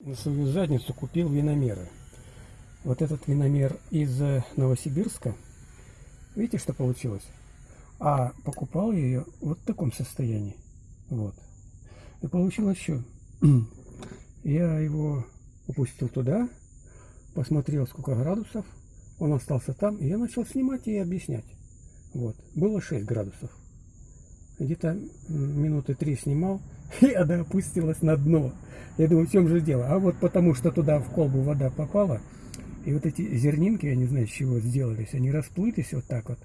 на свою задницу купил виномеры. Вот этот виномер из э, Новосибирска. Видите, что получилось? А покупал я ее вот в таком состоянии. Вот. И получилось что? Я его упустил туда, посмотрел, сколько градусов. Он остался там, и я начал снимать и объяснять. Вот. Было 6 градусов. Где-то минуты три снимал, и она опустилась на дно. Я думаю, в чем же дело? А вот потому что туда в колбу вода попала, и вот эти зернинки, я не знаю, с чего сделались, они расплылись вот так вот,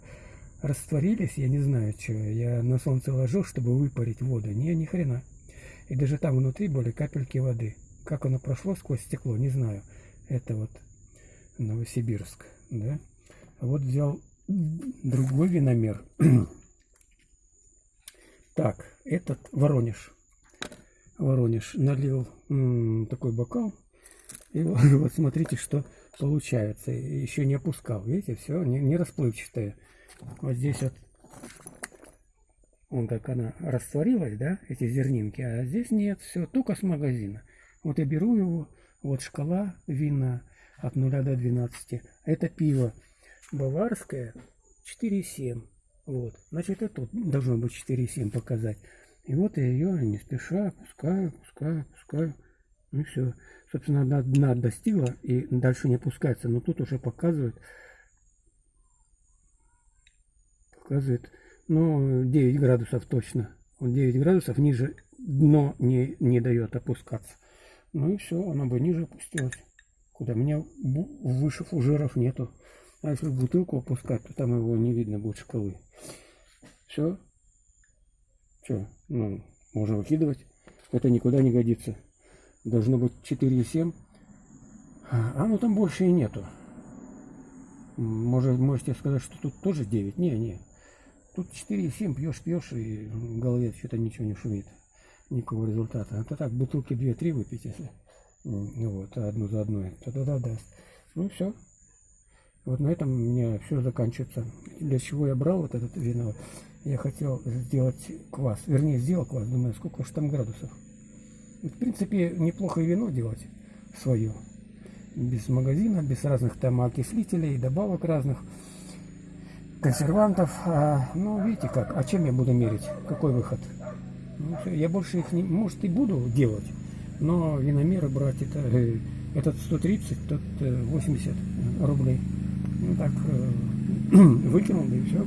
растворились, я не знаю, что. Я на солнце ложу, чтобы выпарить воду. Не, ни хрена. И даже там внутри были капельки воды. Как оно прошло сквозь стекло, не знаю. Это вот Новосибирск, да. А вот взял другой виномер. так, этот Воронеж. Воронеж налил такой бокал. И вот, вот смотрите, что получается. Еще не опускал. Видите, все не, не расплывчатое. Вот здесь вот он как она растворилась, да, эти зернинки, а здесь нет, все, только с магазина. Вот я беру его, вот шкала вина от 0 до 12. Это пиво баварское 4,7. Вот, значит, это тут должно быть 4,7 показать. И вот я ее не спеша опускаю, опускаю, опускаю. Ну все. Собственно, она дна достигла и дальше не опускается. Но тут уже показывает, показывает, ну, 9 градусов точно. Вот 9 градусов ниже дно не, не дает опускаться. Ну и все, она бы ниже опустилась. Куда? У меня выше фужеров нету. А если бутылку опускать, то там его не видно будет шкалы. Все. Что? Ну, можно выкидывать. Это никуда не годится. Должно быть 4,7. А, а ну там больше и нету. Может, можете сказать, что тут тоже 9. Не, не. Тут 4,7 пьешь, пьешь, и в голове что-то ничего не шумит. Никакого результата. Это так, бутылки 2-3 выпить, если. Вот, одну за одной. Тогда даст. Ну все. Вот на этом у меня все заканчивается. Для чего я брал вот этот вино? Я хотел сделать квас. Вернее, сделал квас. Думаю, сколько же там градусов. В принципе, неплохо вино делать свое. Без магазина, без разных там окислителей, добавок разных, консервантов. А, ну, видите как. А чем я буду мерить? Какой выход? Ну, все, я больше их, не, может, и буду делать. Но виномеры брать, это, э, этот 130, тот 80 э, рублей. Ну так, э, выкинул, да и все.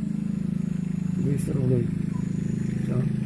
200 рублей. Все.